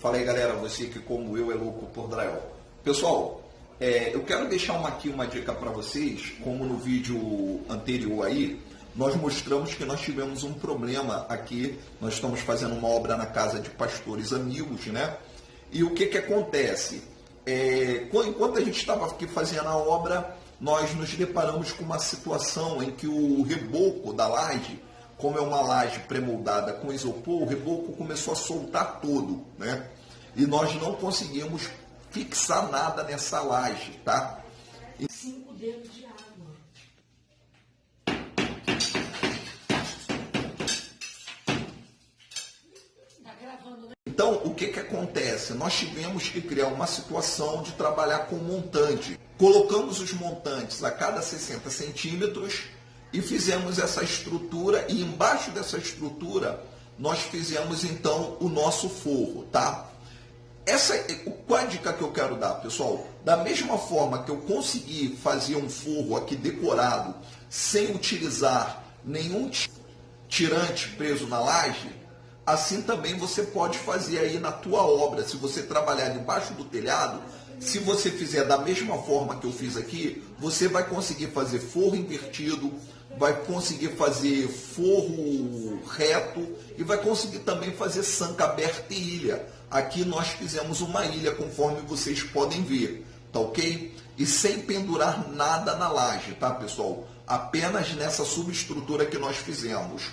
Fala aí galera, você que como eu é louco por drywall. Pessoal, é, eu quero deixar uma, aqui uma dica para vocês, como no vídeo anterior aí, nós mostramos que nós tivemos um problema aqui, nós estamos fazendo uma obra na casa de pastores amigos, né? E o que que acontece? É, enquanto a gente estava aqui fazendo a obra, nós nos deparamos com uma situação em que o reboco da laje, como é uma laje pré-moldada com isopor, o reboco começou a soltar todo, né? E nós não conseguimos fixar nada nessa laje, tá? Cinco dedos de água. Tá gravando, né? Então, o que, que acontece? Nós tivemos que criar uma situação de trabalhar com montante. Colocamos os montantes a cada 60 centímetros e fizemos essa estrutura e embaixo dessa estrutura nós fizemos então o nosso forro, tá? Essa, qual a dica que eu quero dar, pessoal? Da mesma forma que eu consegui fazer um forro aqui decorado sem utilizar nenhum tirante preso na laje, assim também você pode fazer aí na tua obra. Se você trabalhar debaixo do telhado, se você fizer da mesma forma que eu fiz aqui, você vai conseguir fazer forro invertido, vai conseguir fazer forro reto e vai conseguir também fazer sanca aberta e ilha. Aqui nós fizemos uma ilha, conforme vocês podem ver, tá ok? E sem pendurar nada na laje, tá pessoal? Apenas nessa subestrutura que nós fizemos.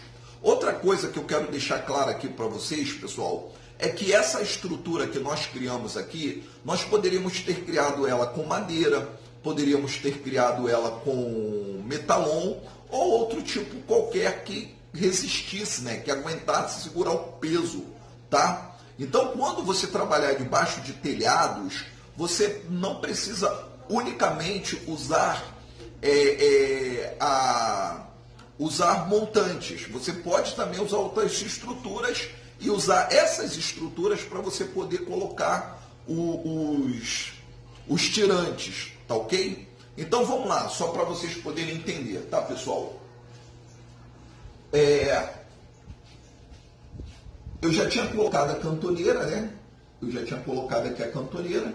Outra coisa que eu quero deixar clara aqui para vocês, pessoal, é que essa estrutura que nós criamos aqui, nós poderíamos ter criado ela com madeira, poderíamos ter criado ela com metalon ou outro tipo qualquer que resistisse, né, que aguentasse segurar o peso, tá? Então, quando você trabalhar debaixo de telhados, você não precisa unicamente usar é, é, a, usar montantes. Você pode também usar outras estruturas e usar essas estruturas para você poder colocar o, os, os tirantes, tá ok? Então vamos lá, só para vocês poderem entender, tá pessoal? É, eu já tinha colocado a cantoneira, né? Eu já tinha colocado aqui a cantoneira.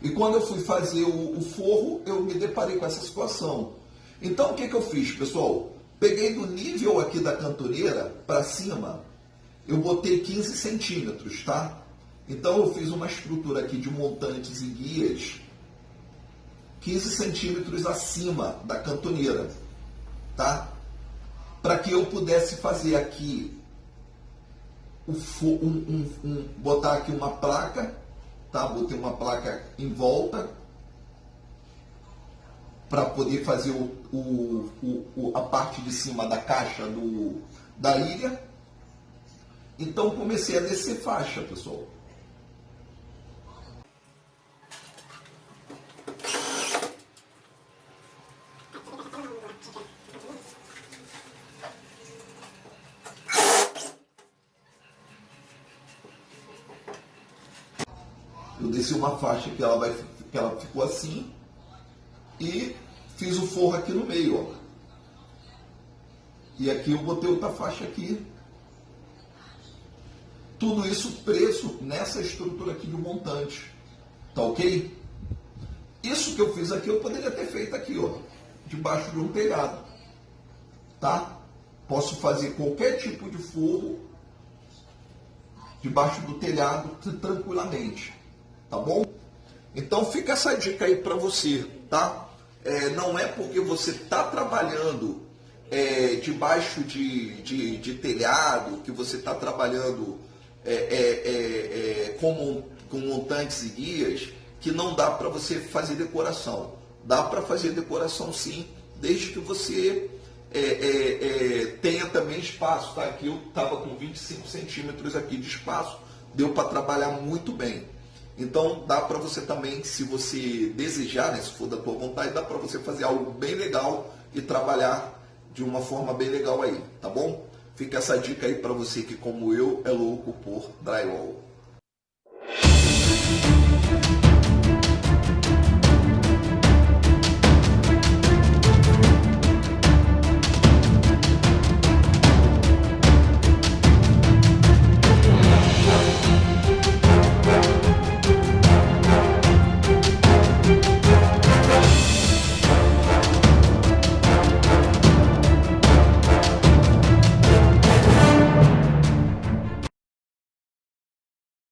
E quando eu fui fazer o, o forro, eu me deparei com essa situação. Então o que, que eu fiz, pessoal? Peguei do nível aqui da cantoneira para cima, eu botei 15 centímetros, tá? Então eu fiz uma estrutura aqui de montantes e guias 15 centímetros acima da cantoneira, tá? Para que eu pudesse fazer aqui, um, um, um, botar aqui uma placa, tá? Botei uma placa em volta para poder fazer o, o, o, a parte de cima da caixa do, da ilha. Então comecei a descer faixa, pessoal. Eu desci uma faixa que ela, vai, que ela ficou assim e fiz o forro aqui no meio. Ó. E aqui eu botei outra faixa aqui. Tudo isso preso nessa estrutura aqui de montante. Tá ok? Isso que eu fiz aqui eu poderia ter feito aqui, ó, debaixo de um telhado. Tá? Posso fazer qualquer tipo de forro debaixo do telhado tranquilamente. Tá bom? Então fica essa dica aí para você, tá? É, não é porque você está trabalhando é, debaixo de, de, de, telhado, que você está trabalhando é, é, é, é, com, com montantes e guias, que não dá para você fazer decoração. Dá para fazer decoração sim, desde que você tenha também espaço. Tá? Aqui eu estava com 25 centímetros aqui de espaço, deu para trabalhar muito bem. Então dá para você também, se você desejar, né, se for da tua vontade, dá para você fazer algo bem legal e trabalhar de uma forma bem legal aí, tá bom? Fica essa dica aí para você que como eu é louco por drywall.